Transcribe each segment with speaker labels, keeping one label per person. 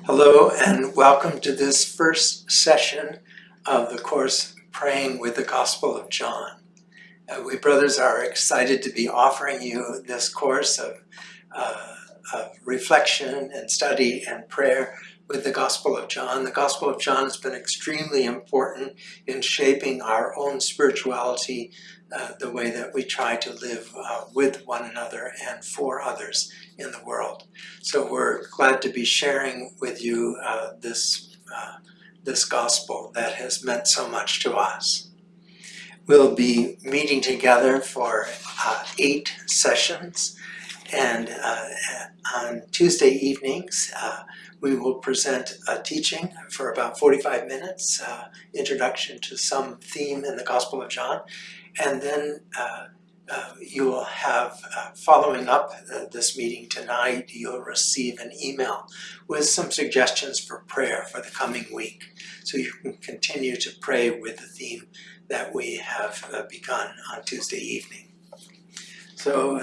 Speaker 1: Hello and welcome to this first session of the course Praying with the Gospel of John. Uh, we brothers are excited to be offering you this course of, uh, of reflection and study and prayer with the Gospel of John. The Gospel of John has been extremely important in shaping our own spirituality, uh, the way that we try to live uh, with one another and for others in the world. So we're glad to be sharing with you uh, this, uh, this Gospel that has meant so much to us. We'll be meeting together for uh, eight sessions and uh, on Tuesday evenings we will present a teaching for about 45 minutes, uh, introduction to some theme in the Gospel of John, and then uh, uh, you will have, uh, following up uh, this meeting tonight, you'll receive an email with some suggestions for prayer for the coming week. So you can continue to pray with the theme that we have uh, begun on Tuesday evening. So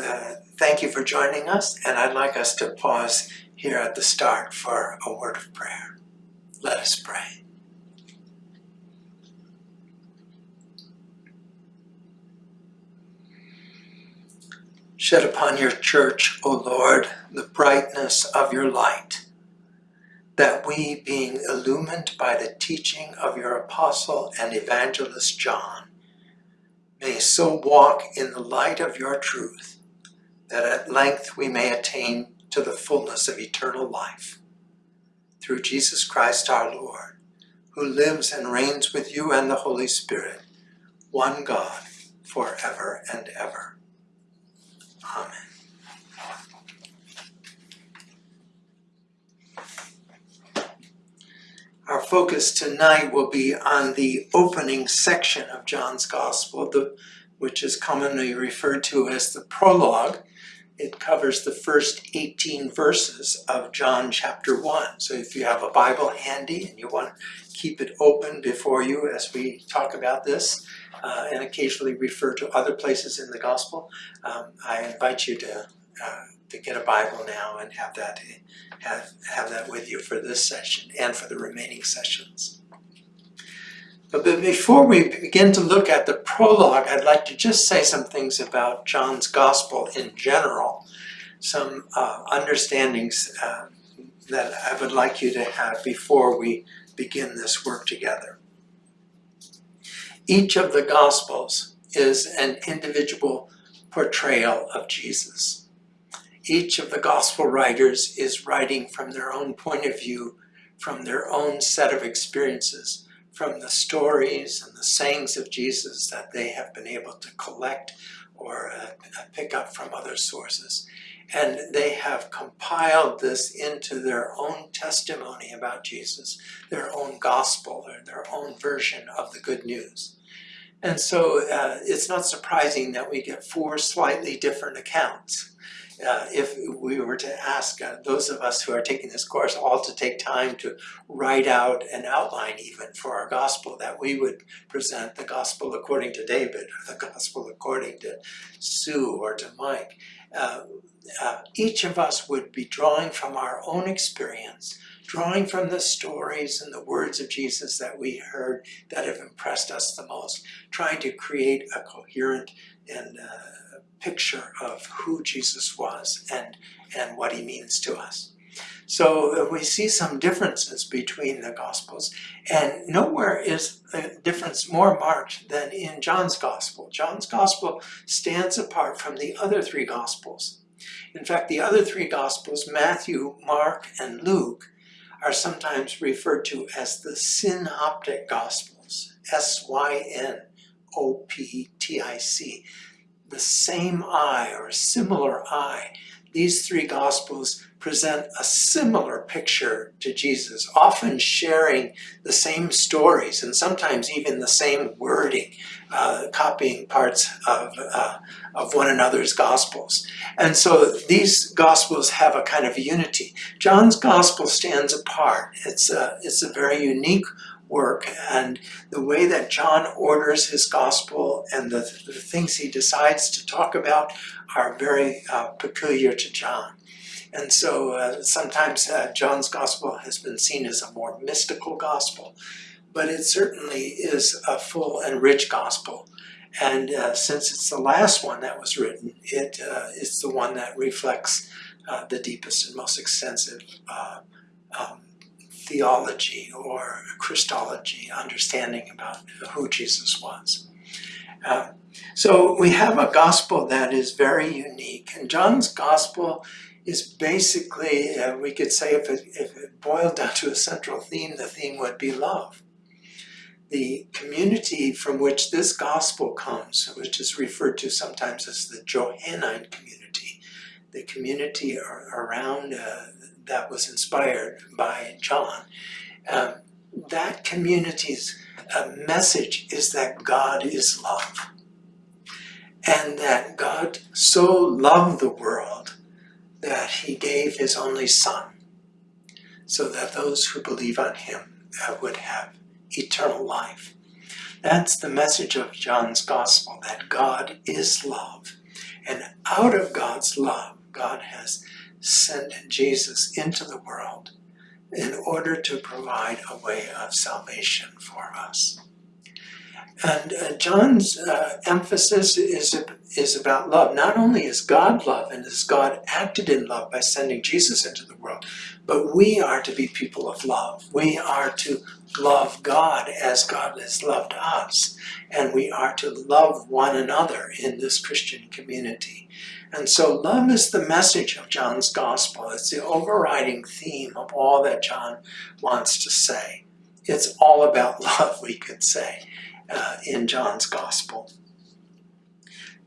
Speaker 1: thank you for joining us, and I'd like us to pause here at the start for a word of prayer. Let us pray. Shed upon your church, O Lord, the brightness of your light, that we, being illumined by the teaching of your apostle and evangelist John, may so walk in the light of your truth, that at length we may attain to the fullness of eternal life. Through Jesus Christ our Lord, who lives and reigns with you and the Holy Spirit, one God, forever and ever. Amen. Our focus tonight will be on the opening section of John's Gospel, the, which is commonly referred to as the prologue, it covers the first 18 verses of John chapter 1. So if you have a Bible handy and you want to keep it open before you as we talk about this, uh, and occasionally refer to other places in the Gospel, um, I invite you to, uh, to get a Bible now and have that, have, have that with you for this session and for the remaining sessions. But before we begin to look at the prologue, I'd like to just say some things about John's Gospel in general, some uh, understandings uh, that I would like you to have before we begin this work together. Each of the Gospels is an individual portrayal of Jesus. Each of the Gospel writers is writing from their own point of view, from their own set of experiences, from the stories and the sayings of Jesus that they have been able to collect or uh, pick up from other sources. And they have compiled this into their own testimony about Jesus, their own gospel, or their own version of the good news. And so uh, it's not surprising that we get four slightly different accounts uh, if we were to ask uh, those of us who are taking this course all to take time to write out an outline even for our gospel, that we would present the gospel according to David or the gospel according to Sue or to Mike. Uh, uh, each of us would be drawing from our own experience, drawing from the stories and the words of Jesus that we heard that have impressed us the most, trying to create a coherent and uh, picture of who Jesus was and, and what he means to us. So uh, we see some differences between the Gospels, and nowhere is the difference more marked than in John's Gospel. John's Gospel stands apart from the other three Gospels. In fact, the other three Gospels, Matthew, Mark, and Luke, are sometimes referred to as the synoptic Gospels, S-Y-N-O-P-T-I-C the same eye or a similar eye. These three Gospels present a similar picture to Jesus, often sharing the same stories and sometimes even the same wording, uh, copying parts of, uh, of one another's Gospels. And so these Gospels have a kind of unity. John's Gospel stands apart. It's a, it's a very unique work and the way that John orders his gospel and the, the things he decides to talk about are very uh, peculiar to John. And so uh, sometimes uh, John's gospel has been seen as a more mystical gospel, but it certainly is a full and rich gospel. And uh, since it's the last one that was written, it uh, is the one that reflects uh, the deepest and most extensive um, theology or Christology understanding about who Jesus was. Uh, so we have a gospel that is very unique, and John's gospel is basically, uh, we could say if it, if it boiled down to a central theme, the theme would be love. The community from which this gospel comes, which is referred to sometimes as the Johannine community, the community around uh, that was inspired by John, um, that community's uh, message is that God is love. And that God so loved the world that he gave his only son so that those who believe on him uh, would have eternal life. That's the message of John's gospel, that God is love. And out of God's love, God has sent Jesus into the world in order to provide a way of salvation for us. And uh, John's uh, emphasis is, is about love. Not only is God love and is God acted in love by sending Jesus into the world, but we are to be people of love. We are to love God as God has loved us. And we are to love one another in this Christian community. And so love is the message of John's gospel. It's the overriding theme of all that John wants to say. It's all about love, we could say, uh, in John's gospel.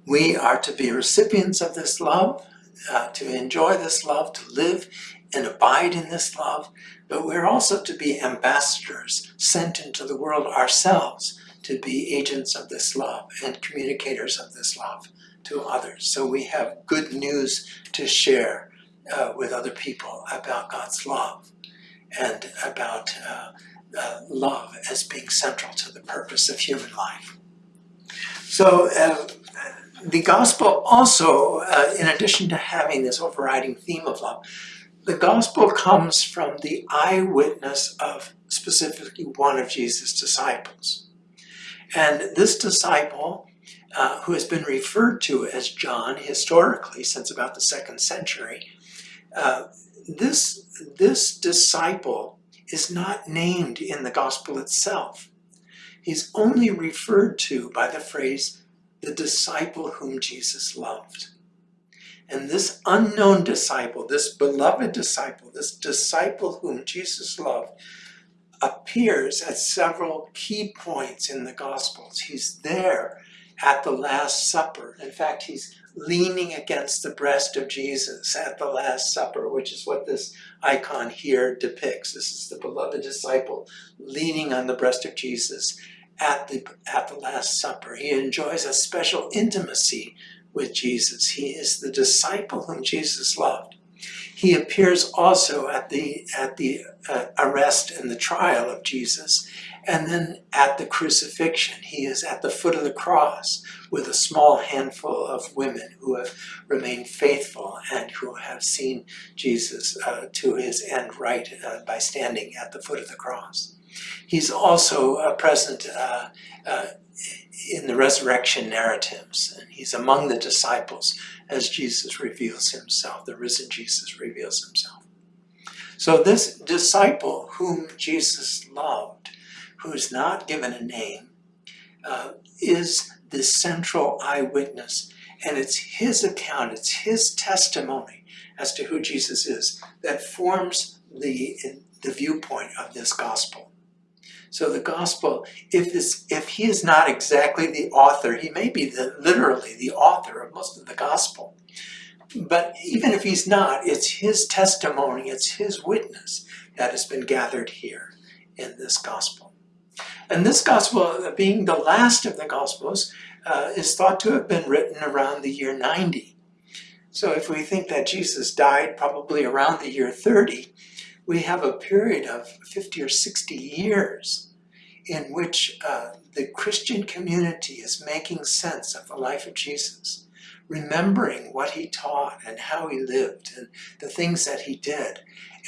Speaker 1: We are to be recipients of this love, uh, to enjoy this love, to live and abide in this love, but we're also to be ambassadors sent into the world ourselves to be agents of this love and communicators of this love to others. So we have good news to share uh, with other people about God's love and about uh, uh, love as being central to the purpose of human life. So uh, the gospel also, uh, in addition to having this overriding theme of love, the gospel comes from the eyewitness of specifically one of Jesus' disciples. And this disciple uh, who has been referred to as John historically since about the second century, uh, this, this disciple is not named in the gospel itself. He's only referred to by the phrase, the disciple whom Jesus loved. And this unknown disciple, this beloved disciple, this disciple whom Jesus loved, appears at several key points in the Gospels. He's there at the Last Supper. In fact, he's leaning against the breast of Jesus at the Last Supper, which is what this icon here depicts. This is the beloved disciple leaning on the breast of Jesus at the, at the Last Supper. He enjoys a special intimacy with Jesus. He is the disciple whom Jesus loved. He appears also at the, at the uh, arrest and the trial of Jesus and then at the crucifixion, he is at the foot of the cross with a small handful of women who have remained faithful and who have seen Jesus uh, to his end right uh, by standing at the foot of the cross. He's also uh, present uh, uh, in the resurrection narratives. And he's among the disciples as Jesus reveals himself, the risen Jesus reveals himself. So this disciple whom Jesus loved who is not given a name, uh, is the central eyewitness. And it's his account, it's his testimony as to who Jesus is that forms the, the viewpoint of this gospel. So the gospel, if, this, if he is not exactly the author, he may be the, literally the author of most of the gospel. But even if he's not, it's his testimony, it's his witness that has been gathered here in this gospel. And this gospel, being the last of the gospels, uh, is thought to have been written around the year 90. So if we think that Jesus died probably around the year 30, we have a period of 50 or 60 years in which uh, the Christian community is making sense of the life of Jesus, remembering what he taught and how he lived and the things that he did,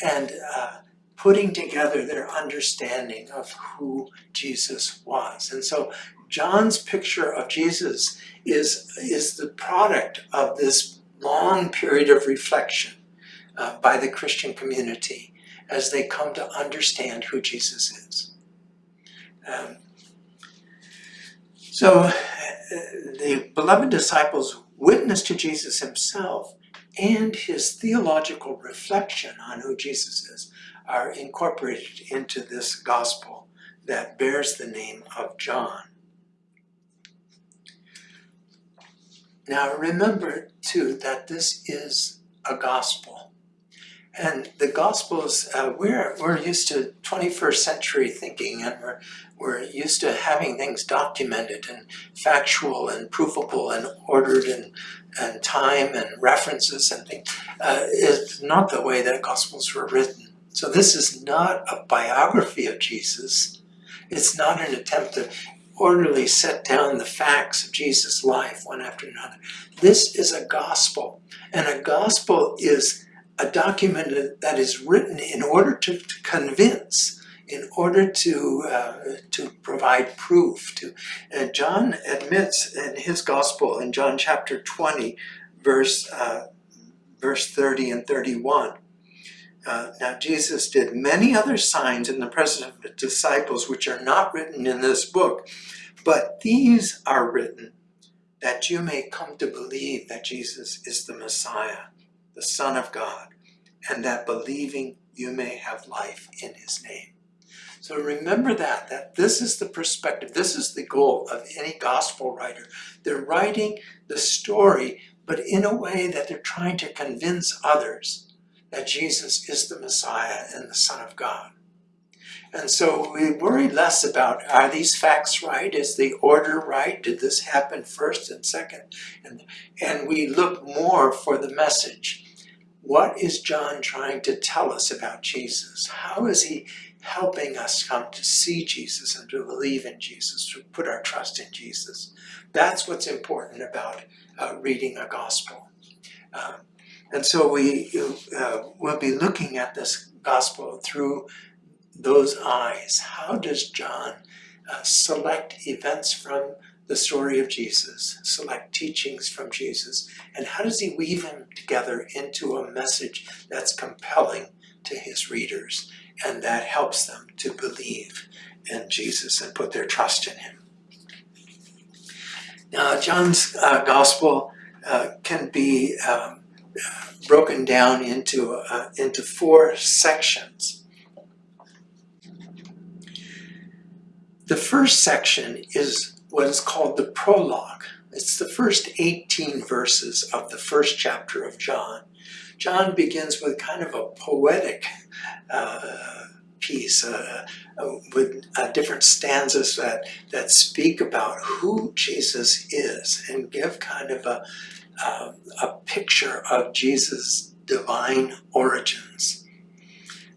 Speaker 1: and uh, putting together their understanding of who Jesus was. And so John's picture of Jesus is, is the product of this long period of reflection uh, by the Christian community as they come to understand who Jesus is. Um, so uh, the beloved disciples witness to Jesus himself and his theological reflection on who Jesus is are incorporated into this gospel that bears the name of John. Now remember too that this is a gospel. And the Gospels, uh, we're, we're used to 21st century thinking and we're, we're used to having things documented and factual and provable and ordered and, and time and references and things. Uh, it's not the way that Gospels were written. So this is not a biography of Jesus. It's not an attempt to orderly set down the facts of Jesus' life one after another. This is a gospel. And a gospel is a document that is written in order to, to convince, in order to uh, to provide proof. To and John admits in his gospel in John chapter 20, verse uh, verse 30 and 31. Uh, now Jesus did many other signs in the presence of the disciples which are not written in this book, but these are written that you may come to believe that Jesus is the Messiah the Son of God, and that believing you may have life in his name. So remember that, that this is the perspective, this is the goal of any gospel writer. They're writing the story, but in a way that they're trying to convince others that Jesus is the Messiah and the Son of God. And so we worry less about, are these facts right? Is the order right? Did this happen first and second? And, and we look more for the message. What is John trying to tell us about Jesus? How is he helping us come to see Jesus and to believe in Jesus, to put our trust in Jesus? That's what's important about uh, reading a gospel. Um, and so we uh, will be looking at this gospel through those eyes. How does John uh, select events from the story of Jesus, select teachings from Jesus, and how does he weave them together into a message that's compelling to his readers and that helps them to believe in Jesus and put their trust in him. Now, John's uh, gospel uh, can be um, broken down into, uh, into four sections. The first section is what is called the prologue. It's the first 18 verses of the first chapter of John. John begins with kind of a poetic uh, piece uh, uh, with uh, different stanzas that, that speak about who Jesus is and give kind of a, um, a picture of Jesus' divine origins.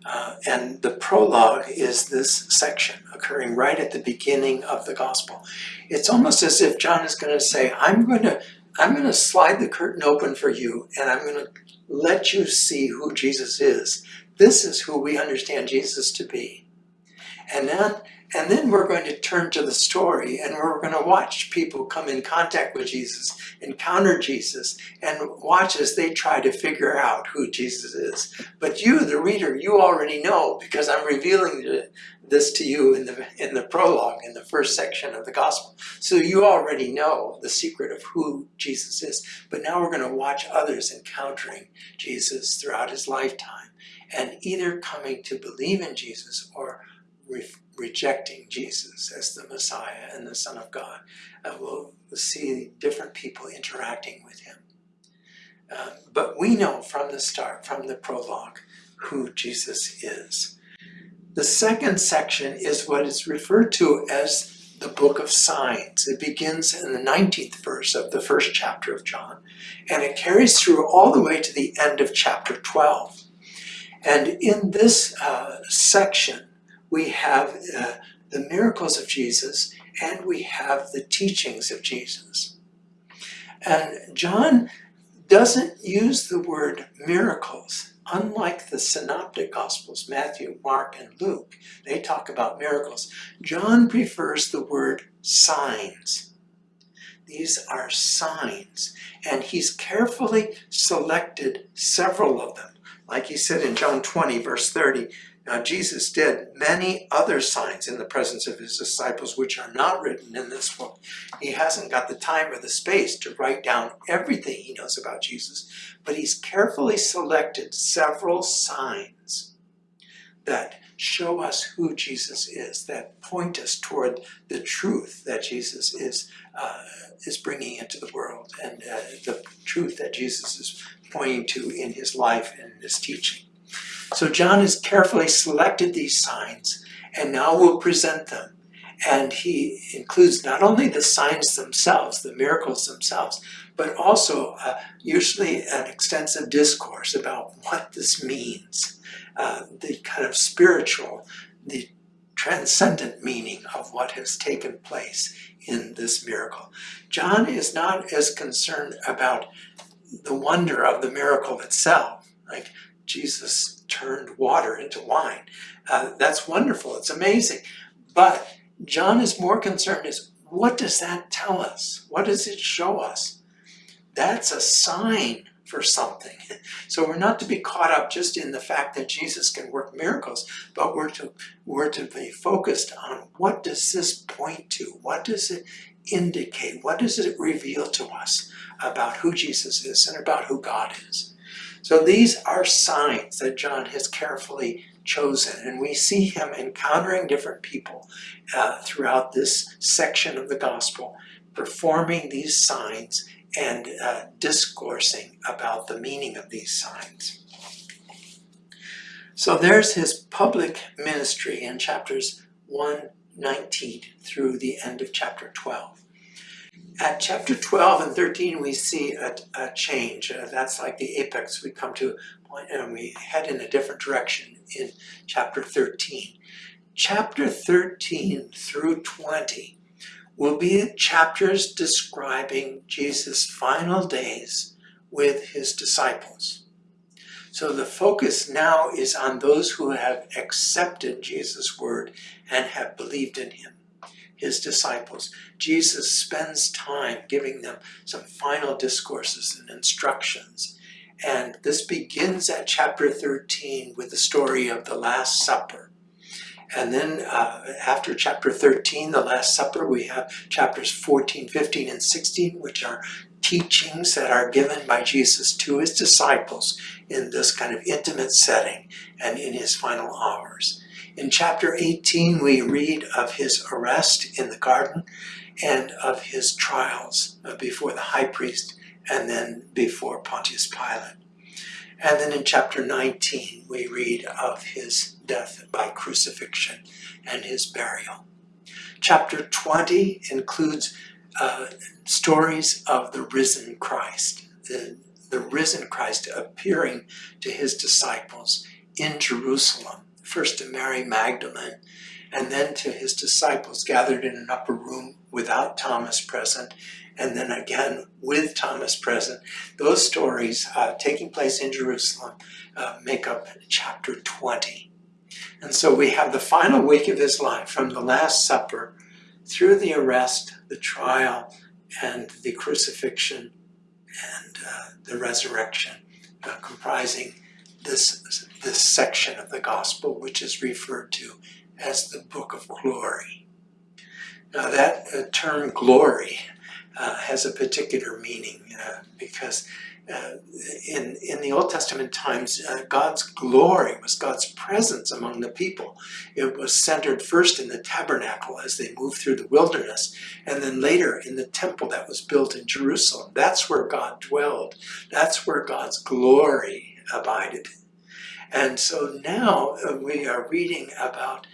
Speaker 1: Uh, and the prologue is this section occurring right at the beginning of the gospel. It's almost as if John is going to say, I'm going to I'm going to slide the curtain open for you and I'm going to let you see who Jesus is. This is who we understand Jesus to be. And then and then we're going to turn to the story and we're going to watch people come in contact with Jesus, encounter Jesus, and watch as they try to figure out who Jesus is. But you, the reader, you already know because I'm revealing this to you in the, in the prologue, in the first section of the gospel. So you already know the secret of who Jesus is. But now we're going to watch others encountering Jesus throughout his lifetime and either coming to believe in Jesus or rejecting Jesus as the Messiah and the Son of God. Uh, we'll see different people interacting with him. Uh, but we know from the start, from the prologue, who Jesus is. The second section is what is referred to as the book of signs. It begins in the 19th verse of the first chapter of John, and it carries through all the way to the end of chapter 12. And in this uh, section, we have uh, the miracles of Jesus and we have the teachings of Jesus. And John doesn't use the word miracles. Unlike the synoptic gospels, Matthew, Mark, and Luke, they talk about miracles. John prefers the word signs. These are signs, and he's carefully selected several of them. Like he said in John 20, verse 30, now Jesus did many other signs in the presence of his disciples which are not written in this book. He hasn't got the time or the space to write down everything he knows about Jesus, but he's carefully selected several signs that show us who Jesus is, that point us toward the truth that Jesus is, uh, is bringing into the world and uh, the truth that Jesus is pointing to in his life and his teaching. So John has carefully selected these signs and now will present them. And he includes not only the signs themselves, the miracles themselves, but also uh, usually an extensive discourse about what this means, uh, the kind of spiritual, the transcendent meaning of what has taken place in this miracle. John is not as concerned about the wonder of the miracle itself, like Jesus turned water into wine. Uh, that's wonderful, it's amazing. But John is more concerned is what does that tell us? What does it show us? That's a sign for something. So we're not to be caught up just in the fact that Jesus can work miracles, but we're to, we're to be focused on what does this point to? What does it indicate? What does it reveal to us about who Jesus is and about who God is? So these are signs that John has carefully chosen, and we see him encountering different people uh, throughout this section of the gospel, performing these signs and uh, discoursing about the meaning of these signs. So there's his public ministry in chapters 119 through the end of chapter 12. At chapter 12 and 13, we see a, a change. Uh, that's like the apex. We come to point and we head in a different direction in chapter 13. Chapter 13 through 20 will be chapters describing Jesus' final days with his disciples. So the focus now is on those who have accepted Jesus' word and have believed in him his disciples. Jesus spends time giving them some final discourses and instructions. And this begins at chapter 13 with the story of the Last Supper. And then uh, after chapter 13, the Last Supper, we have chapters 14, 15, and 16, which are teachings that are given by Jesus to his disciples in this kind of intimate setting and in his final hours. In chapter 18, we read of his arrest in the garden and of his trials before the high priest and then before Pontius Pilate. And then in chapter 19, we read of his death by crucifixion and his burial. Chapter 20 includes uh, stories of the risen Christ, the, the risen Christ appearing to his disciples in Jerusalem first to Mary Magdalene, and then to his disciples gathered in an upper room without Thomas present, and then again with Thomas present. Those stories uh, taking place in Jerusalem uh, make up chapter 20. And so we have the final week of his life from the Last Supper through the arrest, the trial, and the crucifixion and uh, the resurrection, uh, comprising this, this section of the gospel, which is referred to as the book of glory. Now that uh, term glory uh, has a particular meaning uh, because uh, in, in the Old Testament times, uh, God's glory was God's presence among the people. It was centered first in the tabernacle as they moved through the wilderness, and then later in the temple that was built in Jerusalem. That's where God dwelled. That's where God's glory abided. And so now uh, we are reading about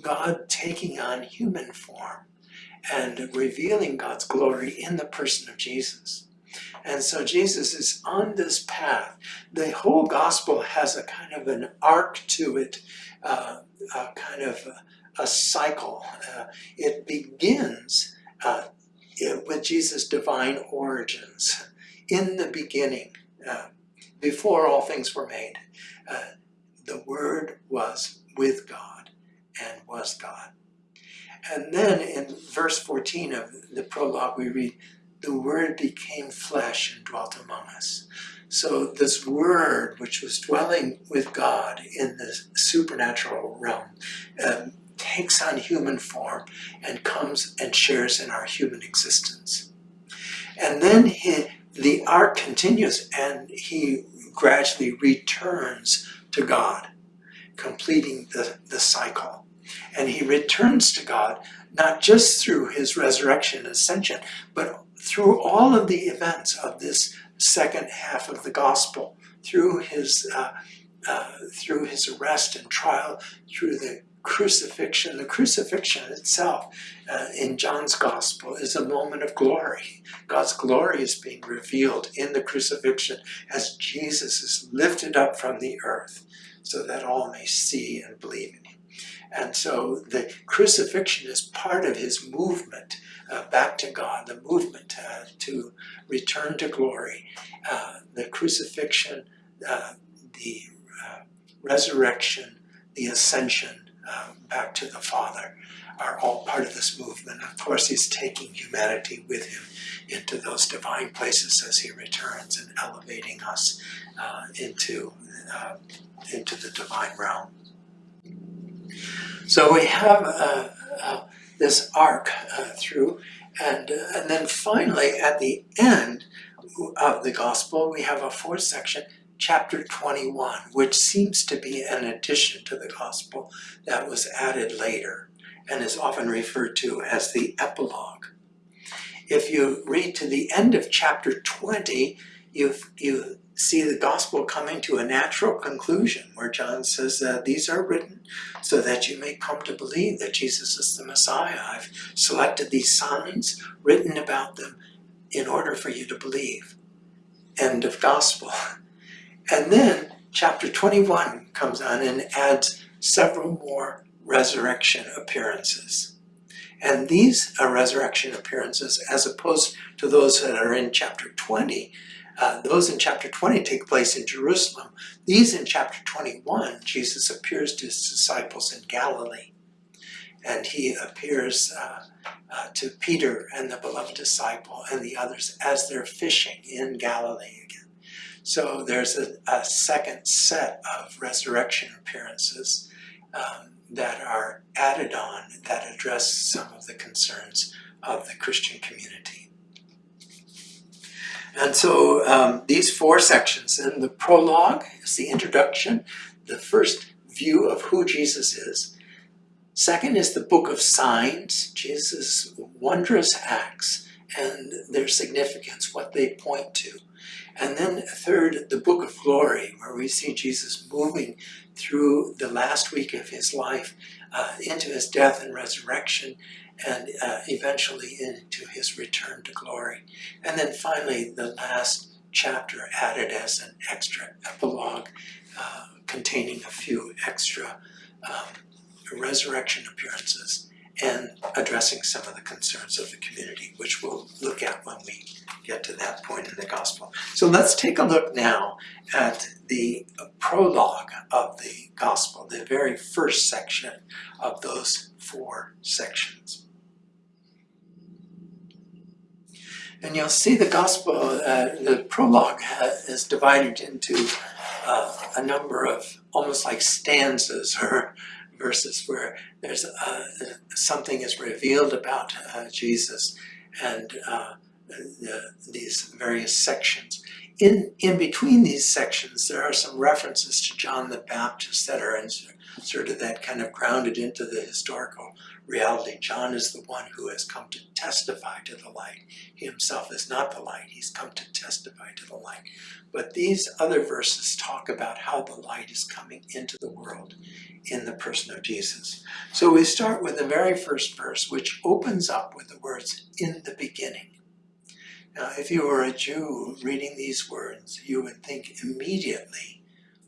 Speaker 1: God taking on human form and revealing God's glory in the person of Jesus. And so Jesus is on this path. The whole gospel has a kind of an arc to it, uh, a kind of a, a cycle. Uh, it begins uh, with Jesus' divine origins. In the beginning, uh, before all things were made, uh, the Word was with God and was God. And then in verse 14 of the prologue, we read, The Word became flesh and dwelt among us. So, this Word, which was dwelling with God in the supernatural realm, um, takes on human form and comes and shares in our human existence. And then he, the arc continues and he gradually returns to God, completing the, the cycle. And he returns to God not just through his resurrection and ascension, but through all of the events of this second half of the gospel, through his uh, uh, through his arrest and trial, through the crucifixion. The crucifixion itself uh, in John's gospel is a moment of glory. God's glory is being revealed in the crucifixion as Jesus is lifted up from the earth so that all may see and believe in him. And so the crucifixion is part of his movement uh, back to God, the movement uh, to return to glory. Uh, the crucifixion, uh, the uh, resurrection, the ascension, uh, back to the Father are all part of this movement. Of course, he's taking humanity with him into those divine places as he returns and elevating us uh, into, uh, into the divine realm. So we have uh, uh this arc uh, through, and, and then finally at the end of the gospel, we have a fourth section chapter 21, which seems to be an addition to the gospel that was added later and is often referred to as the epilogue. If you read to the end of chapter 20, you you see the gospel coming to a natural conclusion where John says that these are written so that you may come to believe that Jesus is the Messiah. I've selected these signs, written about them in order for you to believe. End of gospel. And then chapter 21 comes on and adds several more resurrection appearances. And these are resurrection appearances, as opposed to those that are in chapter 20, uh, those in chapter 20 take place in Jerusalem. These in chapter 21, Jesus appears to his disciples in Galilee. And he appears uh, uh, to Peter and the beloved disciple and the others as they're fishing in Galilee again. So there's a, a second set of resurrection appearances um, that are added on that address some of the concerns of the Christian community. And so um, these four sections, and the prologue is the introduction, the first view of who Jesus is. Second is the book of signs, Jesus' wondrous acts and their significance, what they point to. And then third, the book of glory, where we see Jesus moving through the last week of his life uh, into his death and resurrection and uh, eventually into his return to glory. And then finally, the last chapter added as an extra epilogue uh, containing a few extra um, resurrection appearances and addressing some of the concerns of the community, which we'll look at when we get to that point in the gospel. So let's take a look now at the prologue of the gospel, the very first section of those four sections. And you'll see the gospel, uh, the prologue is divided into uh, a number of almost like stanzas or verses where there's uh, something is revealed about uh, Jesus and uh, the, these various sections. In, in between these sections, there are some references to John the Baptist that are inserted that kind of grounded into the historical reality. John is the one who has come to testify to the light. He himself is not the light, he's come to testify to the light. But these other verses talk about how the light is coming into the world in the person of Jesus. So we start with the very first verse, which opens up with the words, in the beginning. Now, if you were a Jew reading these words, you would think immediately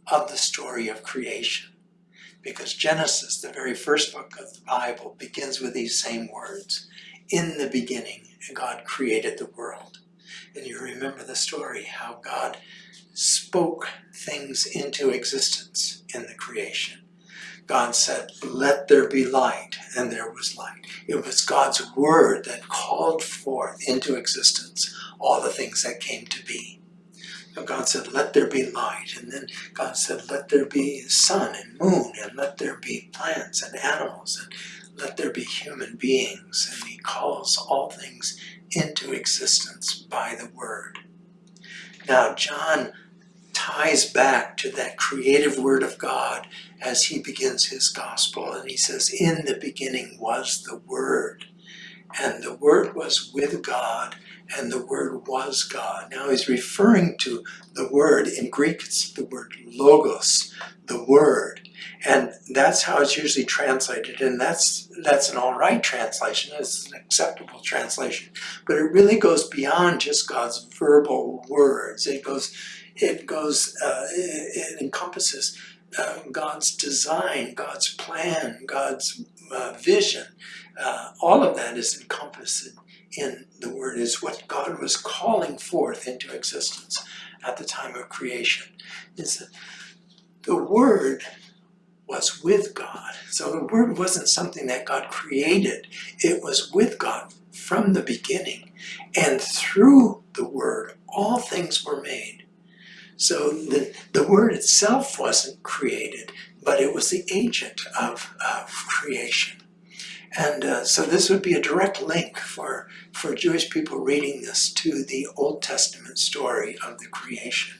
Speaker 1: of the story of creation. Because Genesis, the very first book of the Bible, begins with these same words. in the beginning, God created the world. And you remember the story how God spoke things into existence in the creation. God said, let there be light, and there was light. It was God's word that called forth into existence all the things that came to be. So God said, let there be light. And then God said, let there be sun and moon, and let there be plants and animals, and let there be human beings. And he calls all things into existence by the word. Now, John ties back to that creative word of God as he begins his gospel. And he says, In the beginning was the Word, and the Word was with God, and the Word was God. Now he's referring to the Word. In Greek, it's the word logos, the Word. And that's how it's usually translated, and that's that's an all right translation. It's an acceptable translation, but it really goes beyond just God's verbal words. It goes, it goes, uh, it, it encompasses uh, God's design, God's plan, God's uh, vision. Uh, all of that is encompassed in the Word, is what God was calling forth into existence at the time of creation. Is that the Word was with God. So the Word wasn't something that God created, it was with God from the beginning. And through the Word, all things were made. So the, the word itself wasn't created, but it was the agent of, of creation. And uh, so this would be a direct link for, for Jewish people reading this to the Old Testament story of the creation.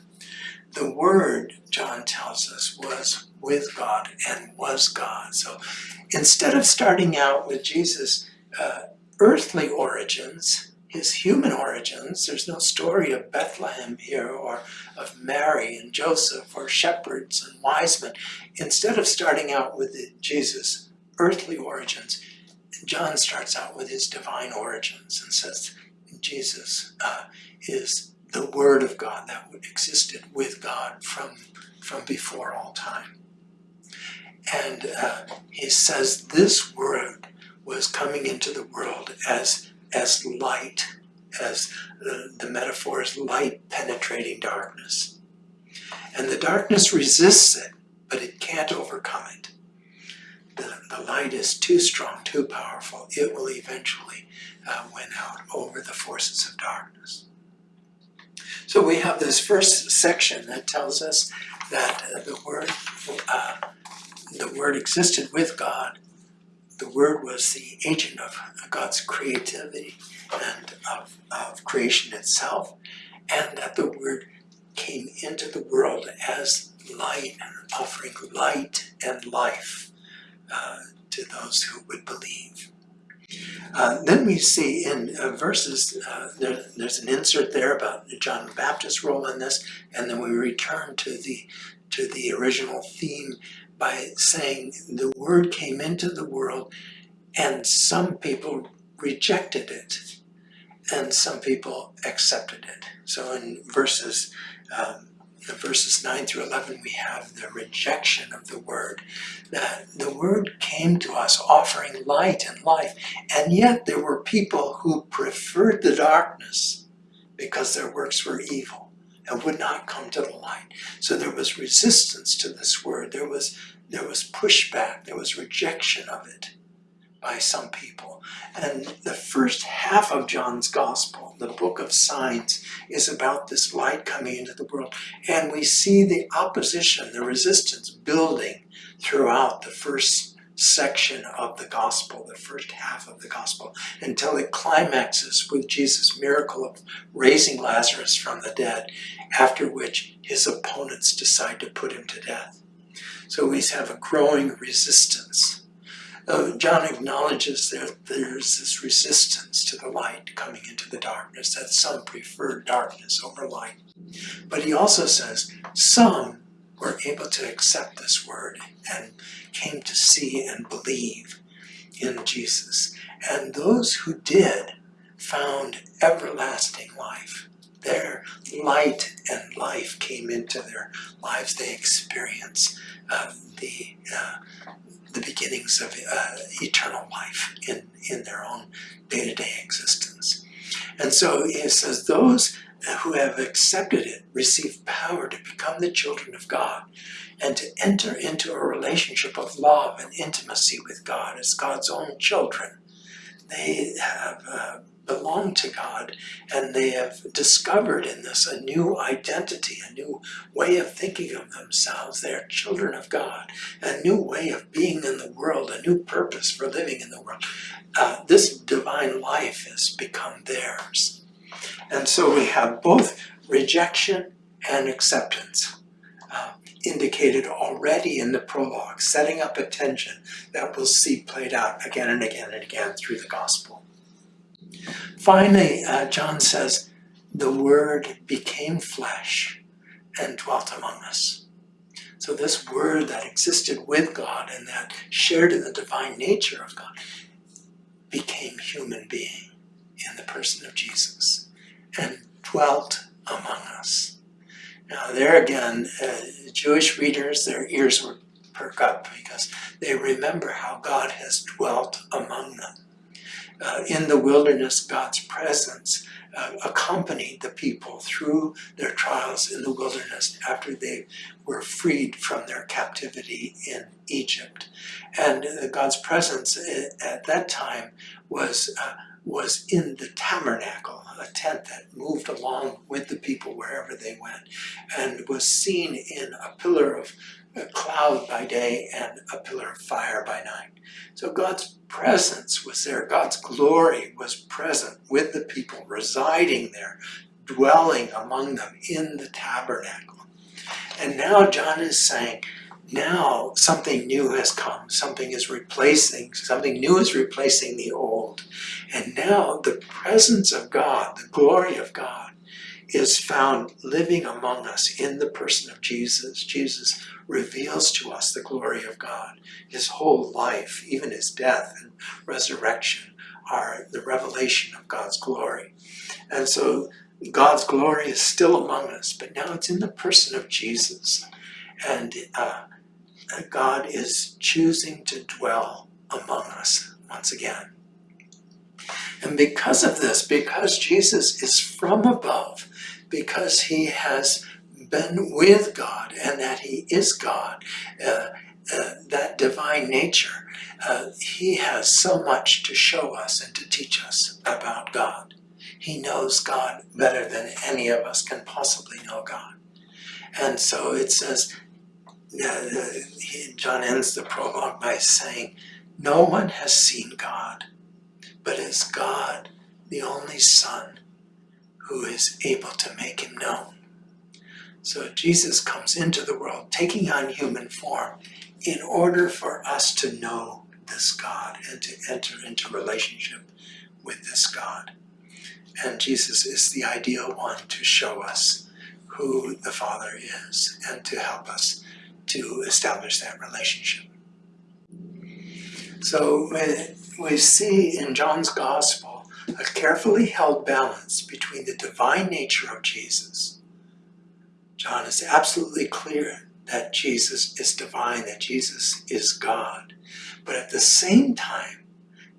Speaker 1: The Word, John tells us, was with God and was God. So instead of starting out with Jesus' uh, earthly origins, his human origins. There's no story of Bethlehem here or of Mary and Joseph or shepherds and wise men. Instead of starting out with Jesus' earthly origins, John starts out with his divine origins and says Jesus uh, is the Word of God that existed with God from, from before all time. And uh, he says this Word was coming into the world as as light, as the, the metaphor is light penetrating darkness. And the darkness resists it, but it can't overcome it. The, the light is too strong, too powerful. It will eventually uh, win out over the forces of darkness. So we have this first section that tells us that uh, the word, uh, the word existed with God, the Word was the agent of God's creativity and of, of creation itself, and that the Word came into the world as light, offering light and life uh, to those who would believe. Uh, then we see in uh, verses, uh, there, there's an insert there about John the Baptist's role in this, and then we return to the to the original theme by saying the word came into the world and some people rejected it and some people accepted it. So in verses um, verses 9 through 11 we have the rejection of the word that the word came to us offering light and life and yet there were people who preferred the darkness because their works were evil and would not come to the light. So there was resistance to this word. There was there was pushback. There was rejection of it by some people. And the first half of John's Gospel, the book of signs, is about this light coming into the world. And we see the opposition, the resistance building throughout the first section of the gospel, the first half of the gospel, until it climaxes with Jesus' miracle of raising Lazarus from the dead, after which his opponents decide to put him to death. So we have a growing resistance. Uh, John acknowledges that there's this resistance to the light coming into the darkness, that some prefer darkness over light. But he also says some were able to accept this word and came to see and believe in Jesus. And those who did found everlasting life. Their light and life came into their lives. They experience uh, the, uh, the beginnings of uh, eternal life in, in their own day-to-day existence. And so it says, those who have accepted it receive power to become the children of God and to enter into a relationship of love and intimacy with God as God's own children. They have uh, belong to God and they have discovered in this a new identity, a new way of thinking of themselves. They are children of God, a new way of being in the world, a new purpose for living in the world. Uh, this divine life has become theirs. And so we have both rejection and acceptance. Uh, indicated already in the prologue, setting up a tension that we'll see played out again and again and again through the gospel. Finally, uh, John says, the Word became flesh and dwelt among us. So this Word that existed with God and that shared in the divine nature of God became human being in the person of Jesus and dwelt among us. Now there again, uh, Jewish readers, their ears would perk up because they remember how God has dwelt among them uh, in the wilderness, God's presence uh, accompanied the people through their trials in the wilderness after they were freed from their captivity in Egypt. And uh, God's presence uh, at that time was, uh, was in the tabernacle, a tent that moved along with the people wherever they went, and was seen in a pillar of a cloud by day and a pillar of fire by night. So God's presence was there. God's glory was present with the people, residing there, dwelling among them in the tabernacle. And now John is saying, now something new has come. Something is replacing, something new is replacing the old. And now the presence of God, the glory of God, is found living among us in the person of Jesus. Jesus reveals to us the glory of God. His whole life, even his death and resurrection, are the revelation of God's glory. And so God's glory is still among us, but now it's in the person of Jesus. And uh, God is choosing to dwell among us once again. And because of this, because Jesus is from above, because he has been with God and that he is God, uh, uh, that divine nature, uh, he has so much to show us and to teach us about God. He knows God better than any of us can possibly know God. And so it says, uh, he, John ends the prologue by saying, no one has seen God, but is God the only Son who is able to make him known. So Jesus comes into the world taking on human form in order for us to know this God and to enter into relationship with this God. And Jesus is the ideal one to show us who the Father is and to help us to establish that relationship. So we see in John's Gospel a carefully held balance between the divine nature of Jesus John is absolutely clear that Jesus is divine, that Jesus is God. But at the same time,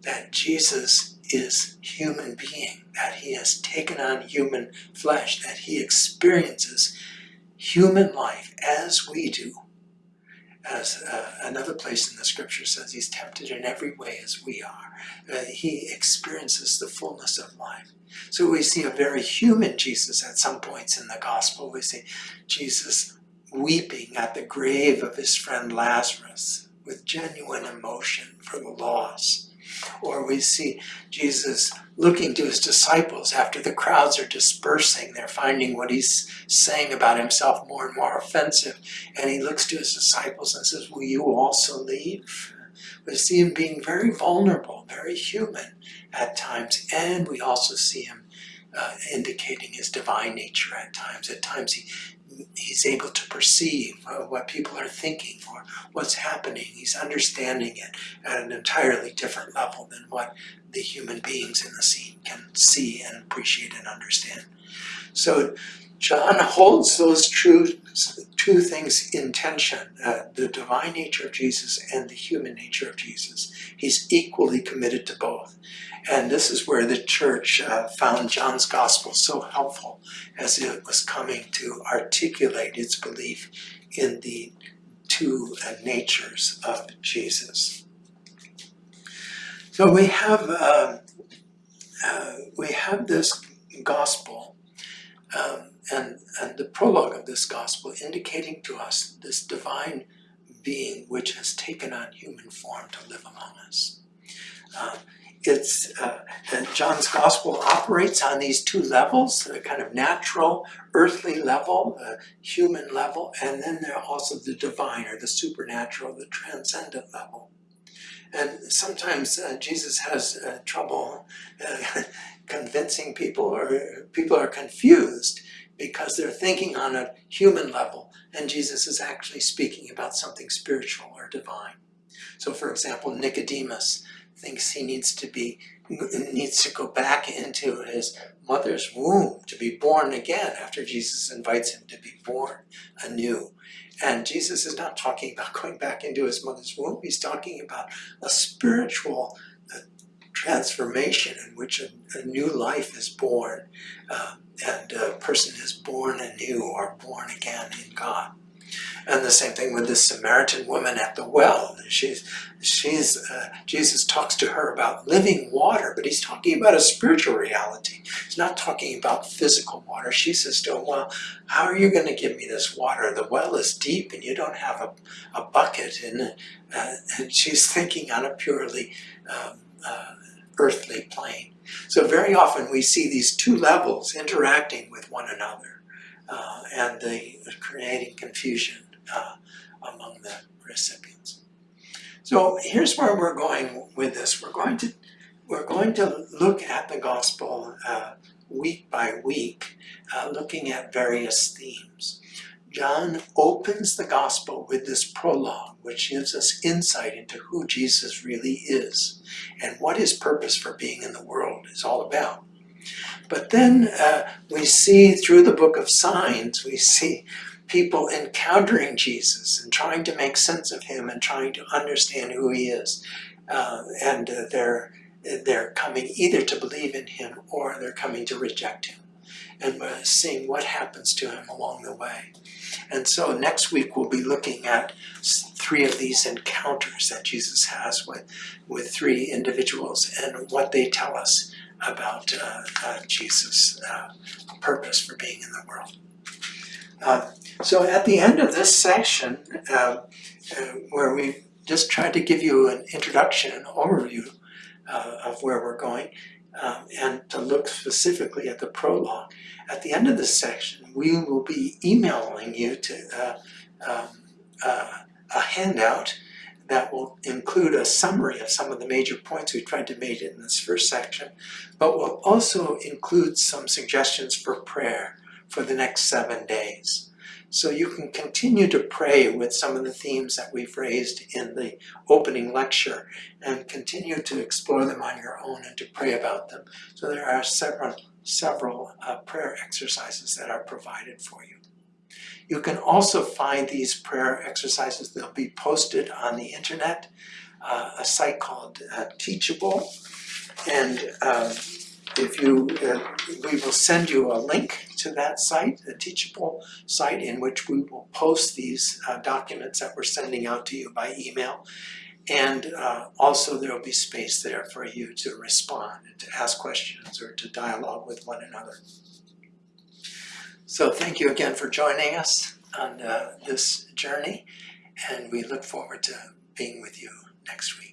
Speaker 1: that Jesus is human being, that he has taken on human flesh, that he experiences human life as we do. As uh, another place in the scripture says, he's tempted in every way as we are. Uh, he experiences the fullness of life. So we see a very human Jesus at some points in the gospel. We see Jesus weeping at the grave of his friend Lazarus with genuine emotion for the loss. Or we see Jesus looking to his disciples after the crowds are dispersing. They're finding what he's saying about himself more and more offensive. And he looks to his disciples and says, will you also leave? We see him being very vulnerable, very human at times, and we also see him uh, indicating his divine nature at times. At times he he's able to perceive uh, what people are thinking or what's happening. He's understanding it at an entirely different level than what the human beings in the scene can see and appreciate and understand. So John holds those two things in tension, uh, the divine nature of Jesus and the human nature of Jesus. He's equally committed to both. And this is where the church uh, found John's gospel so helpful as it was coming to articulate its belief in the two uh, natures of Jesus. So we have um, uh, we have this gospel um, and, and the prologue of this gospel indicating to us this divine being which has taken on human form to live among us. Uh, it's uh, John's gospel operates on these two levels, a kind of natural, earthly level, human level, and then there also the divine or the supernatural, the transcendent level. And sometimes uh, Jesus has uh, trouble uh, convincing people or people are confused because they're thinking on a human level and Jesus is actually speaking about something spiritual or divine. So for example, Nicodemus thinks he needs to be needs to go back into his mother's womb to be born again after Jesus invites him to be born anew. And Jesus is not talking about going back into his mother's womb. He's talking about a spiritual uh, transformation in which a, a, new life is born uh, and a person is born anew or born again in God. And the same thing with this Samaritan woman at the well. She's, she's, uh, Jesus talks to her about living water, but he's talking about a spiritual reality. He's not talking about physical water. She says to him, well, how are you going to give me this water? The well is deep and you don't have a, a bucket. And, uh, and she's thinking on a purely um, uh, earthly plane. So very often we see these two levels interacting with one another uh, and they creating confusion uh, among the recipients. So here's where we're going with this. We're going to we're going to look at the gospel uh, week by week, uh, looking at various themes. John opens the gospel with this prologue, which gives us insight into who Jesus really is and what his purpose for being in the world is all about. But then uh, we see through the book of signs, we see people encountering Jesus and trying to make sense of him and trying to understand who he is. Uh, and uh, they're, they're coming either to believe in him or they're coming to reject him. And we're seeing what happens to him along the way. And so next week we'll be looking at three of these encounters that Jesus has with, with three individuals and what they tell us about uh, uh, Jesus' uh, purpose for being in the world. Uh, so at the end of this section, uh, where we just tried to give you an introduction, an overview of where we're going, um, and to look specifically at the prologue, at the end of this section, we will be emailing you to um, a handout that will include a summary of some of the major points we tried to make in this first section, but will also include some suggestions for prayer for the next seven days. So you can continue to pray with some of the themes that we've raised in the opening lecture and continue to explore them on your own and to pray about them. So there are several, several uh, prayer exercises that are provided for you. You can also find these prayer exercises, they'll be posted on the internet, uh, a site called uh, Teachable. And um, if you, uh, we will send you a link to that site, a teachable site in which we will post these uh, documents that we're sending out to you by email. And uh, also there will be space there for you to respond and to ask questions or to dialogue with one another. So thank you again for joining us on uh, this journey and we look forward to being with you next week.